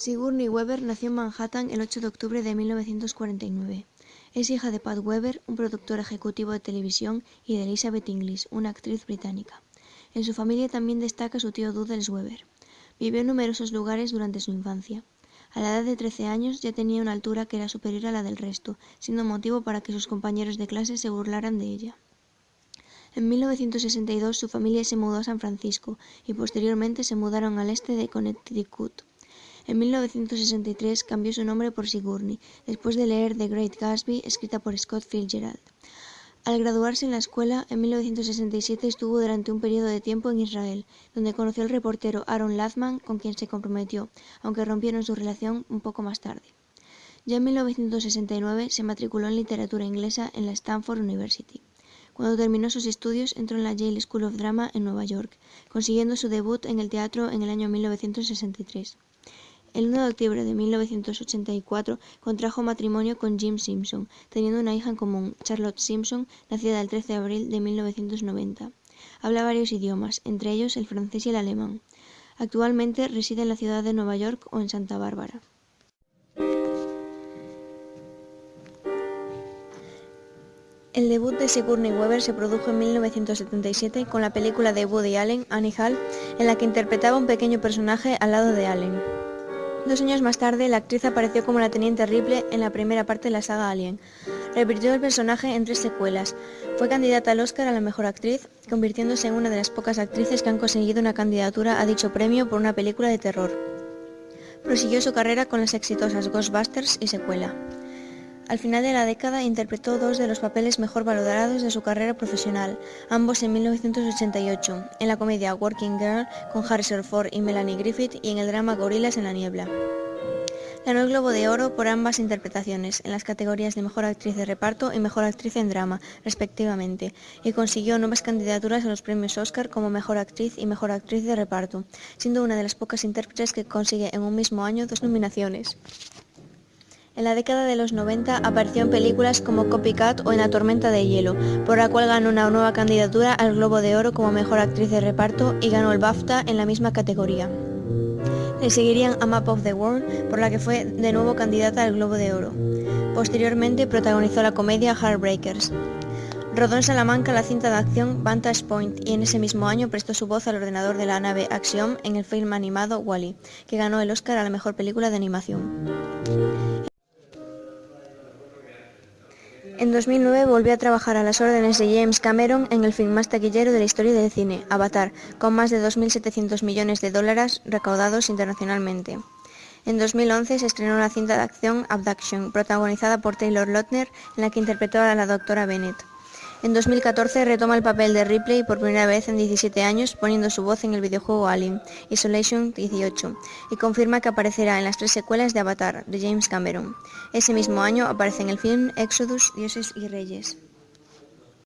Sigourney Weaver nació en Manhattan el 8 de octubre de 1949. Es hija de Pat Weaver, un productor ejecutivo de televisión, y de Elizabeth Inglis, una actriz británica. En su familia también destaca su tío Dudley Weaver. Vivió en numerosos lugares durante su infancia. A la edad de 13 años ya tenía una altura que era superior a la del resto, siendo motivo para que sus compañeros de clase se burlaran de ella. En 1962 su familia se mudó a San Francisco y posteriormente se mudaron al este de Connecticut. En 1963 cambió su nombre por Sigourney, después de leer The Great Gatsby, escrita por Scott Fitzgerald. Al graduarse en la escuela, en 1967 estuvo durante un periodo de tiempo en Israel, donde conoció al reportero Aaron Lathman, con quien se comprometió, aunque rompieron su relación un poco más tarde. Ya en 1969 se matriculó en literatura inglesa en la Stanford University. Cuando terminó sus estudios, entró en la Yale School of Drama en Nueva York, consiguiendo su debut en el teatro en el año 1963. El 1 de octubre de 1984 contrajo matrimonio con Jim Simpson, teniendo una hija en común, Charlotte Simpson, nacida el 13 de abril de 1990. Habla varios idiomas, entre ellos el francés y el alemán. Actualmente reside en la ciudad de Nueva York o en Santa Bárbara. El debut de Sigourney Weaver se produjo en 1977 con la película de Woody Allen, Annie Hall, en la que interpretaba un pequeño personaje al lado de Allen. Dos años más tarde, la actriz apareció como la Teniente Ripley en la primera parte de la saga Alien. Repitió el personaje en tres secuelas. Fue candidata al Oscar a la Mejor Actriz, convirtiéndose en una de las pocas actrices que han conseguido una candidatura a dicho premio por una película de terror. Prosiguió su carrera con las exitosas Ghostbusters y secuela. Al final de la década interpretó dos de los papeles mejor valorados de su carrera profesional, ambos en 1988, en la comedia Working Girl con Harrison Ford y Melanie Griffith y en el drama Gorilas en la niebla. Ganó el Globo de Oro por ambas interpretaciones, en las categorías de Mejor Actriz de Reparto y Mejor Actriz en Drama, respectivamente, y consiguió nuevas candidaturas a los premios Oscar como Mejor Actriz y Mejor Actriz de Reparto, siendo una de las pocas intérpretes que consigue en un mismo año dos nominaciones. En la década de los 90 apareció en películas como Copycat o En la tormenta de hielo, por la cual ganó una nueva candidatura al Globo de Oro como Mejor Actriz de Reparto y ganó el BAFTA en la misma categoría. Le seguirían A Map of the World, por la que fue de nuevo candidata al Globo de Oro. Posteriormente protagonizó la comedia Heartbreakers. Rodó en Salamanca la cinta de acción Vantage Point y en ese mismo año prestó su voz al ordenador de la nave Axiom en el film animado Wally, que ganó el Oscar a la mejor película de animación. En 2009 volvió a trabajar a las órdenes de James Cameron en el film más taquillero de la historia del cine, Avatar, con más de 2.700 millones de dólares recaudados internacionalmente. En 2011 se estrenó la cinta de acción Abduction, protagonizada por Taylor Lautner, en la que interpretó a la doctora Bennett. En 2014 retoma el papel de Ripley por primera vez en 17 años poniendo su voz en el videojuego Alien, Isolation 18, y confirma que aparecerá en las tres secuelas de Avatar, de James Cameron. Ese mismo año aparece en el film Exodus, Dioses y Reyes.